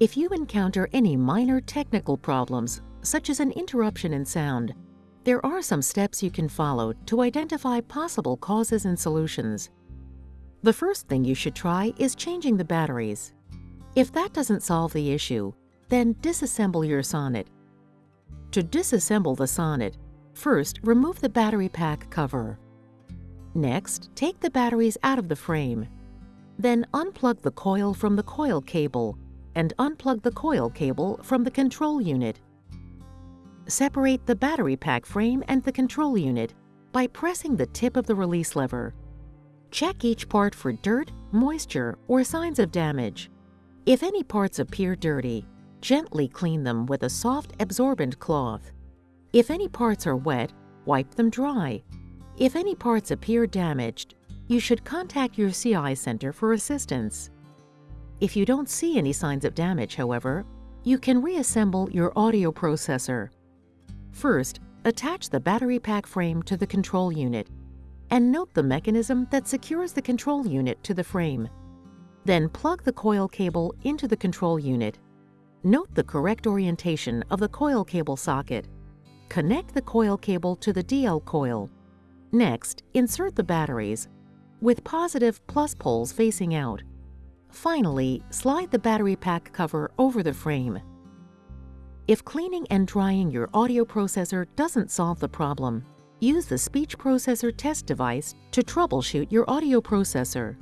If you encounter any minor technical problems, such as an interruption in sound, there are some steps you can follow to identify possible causes and solutions. The first thing you should try is changing the batteries. If that doesn't solve the issue, then disassemble your Sonnet. To disassemble the Sonnet, first remove the battery pack cover. Next, take the batteries out of the frame. Then unplug the coil from the coil cable and unplug the coil cable from the control unit. Separate the battery pack frame and the control unit by pressing the tip of the release lever. Check each part for dirt, moisture, or signs of damage. If any parts appear dirty, gently clean them with a soft absorbent cloth. If any parts are wet, wipe them dry. If any parts appear damaged, you should contact your CI center for assistance. If you don't see any signs of damage, however, you can reassemble your audio processor. First, attach the battery pack frame to the control unit and note the mechanism that secures the control unit to the frame. Then plug the coil cable into the control unit. Note the correct orientation of the coil cable socket. Connect the coil cable to the DL coil. Next, insert the batteries with positive plus poles facing out. Finally, slide the battery pack cover over the frame. If cleaning and drying your audio processor doesn't solve the problem, use the speech processor test device to troubleshoot your audio processor.